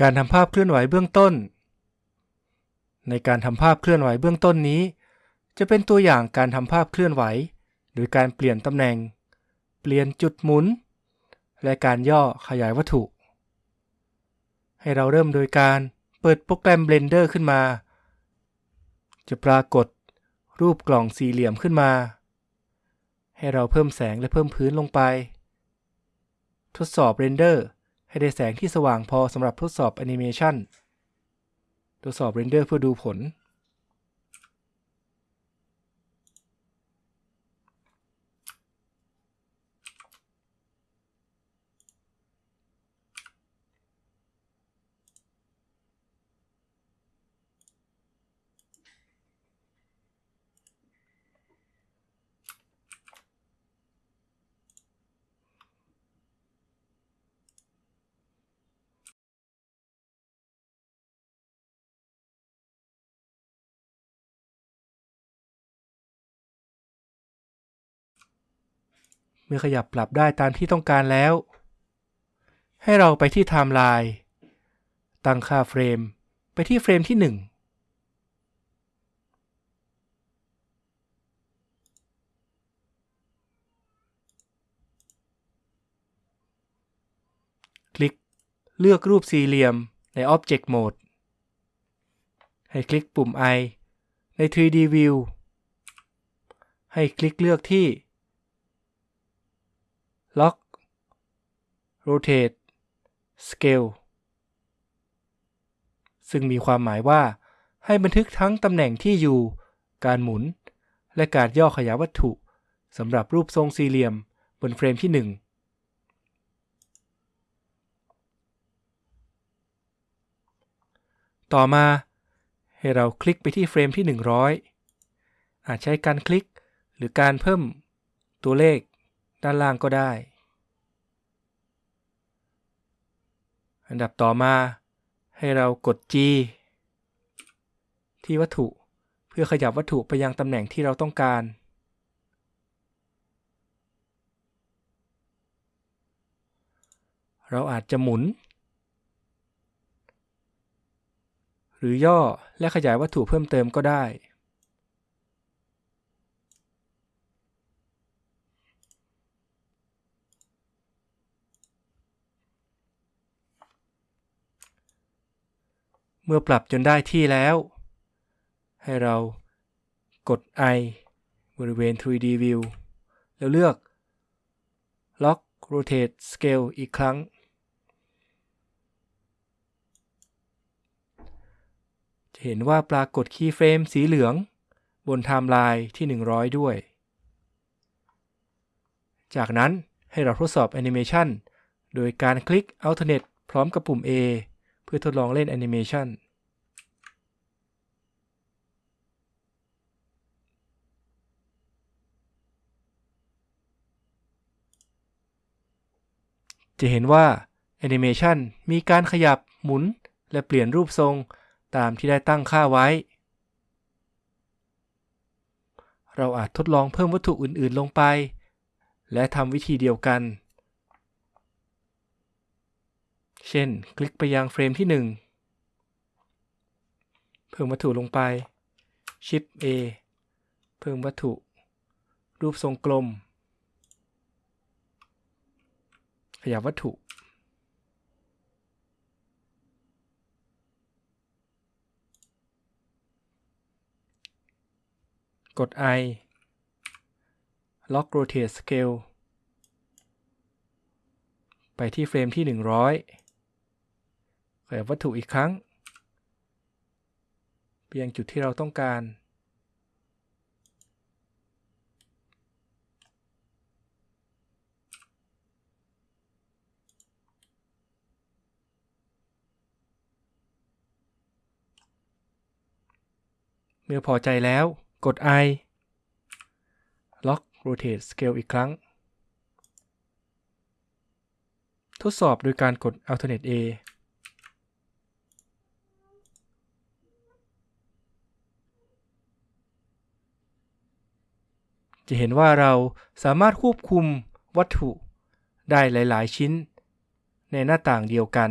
การทำภาพเคลื่อนไหวเบื้องต้น ในการทำภาพเคลื่อนไหวเบื้องต้นนี้ จะเป็นตัวอย่างการทำภาพเคลื่อนไหว โดยการเปลี่ยนตำแหน่ง เปลี่ยนจุดหมุน และการย่อขยายวัตถุ ให้เราเริ่มโดยการเปิดโปรแกรม Blender ขึ้นมา จะปรากฏรูปกล่องสี่เหลี่ยมขึ้นมา ให้เราเพิ่มแสงและเพิ่มพื้นลงไป ทดสอบ Render ให้ได้แสงที่สว่างพอสำหรับทดสอบแอนิเมชัน ตรวจสอบเรนเดอร์เพื่อดูผล เมื่อขยับปรับได้ตามที่ต้องการแล้ว ให้เราไปที่ไทม์ไลน์ตั้งค่า frame ไปที่ frame ที่ 1 คลิกเลือกรูปสี่เหลี่ยมใน Object Mode ให้คลิกปุ่ม I ใน 3D View ให้คลิกเลือกที่ Lock Rotate Scale ซึ่งมีความหมายว่า ให้บันทึกทั้งตำแหน่งที่อยู่ การหมุน และการย่อขยายวัตถุสำหรับรูปทรงสี่เหลี่ยมบนเฟรมที่ 1ต่อมาให้เราคลิกไปที่เฟรมที่ 100 อาจใช้การคลิกหรือการเพิ่มตัวเลข ด้านล่างก็ได้ อันดับต่อมาให้เรากด G ที่วัตถุเพื่อขยับวัตถุไปยังตำแหน่งที่เราต้องการ เราอาจจะหมุน หรือย่อและขยายวัตถุเพิ่มเติมก็ได้ เมื่อปรับจนได้ที่แล้ว ให้เรากด I บริเวณ 3D View แล้วเลือก Lock Rotate Scale อีกครั้ง จะเห็นว่าปรากฏ keyframe สีเหลือง บนไทม์ไลน์ที่ 100 ด้วย จากนั้นให้เราทดสอบแอนิเมชันโดยการคลิก Alternate พร้อมกับปุ่ม A เพื่อทดลองเล่นแอนิเมชันจะเห็นว่าแอนิเมชันมีการขยับหมุน และเปลี่ยนรูปทรงตามที่ได้ตั้งค่าไว้ เราอาจทดลองเพิ่มวัตถุอื่นๆลงไป และทำวิธีเดียวกัน เช่น คลิกไปยังเฟรมที่ 1 เพิ่มวัตถุลงไป Shift A เพิ่มวัตถุ รูปทรงกลม ขยับวัตถุ กด I Lock Rotate Scale ไปที่เฟรมที่ 100 ขยับวัตถุอีกครั้งไปยังจุดที่เราต้องการ เมื่อพอใจแล้วกด I Lock Rotate Scale อีกครั้ง ทดสอบโดยการกด Alternate A จะเห็นว่าเราสามารถควบคุมวัตถุได้หลาย ๆ ชิ้น ในหน้าต่างเดียวกัน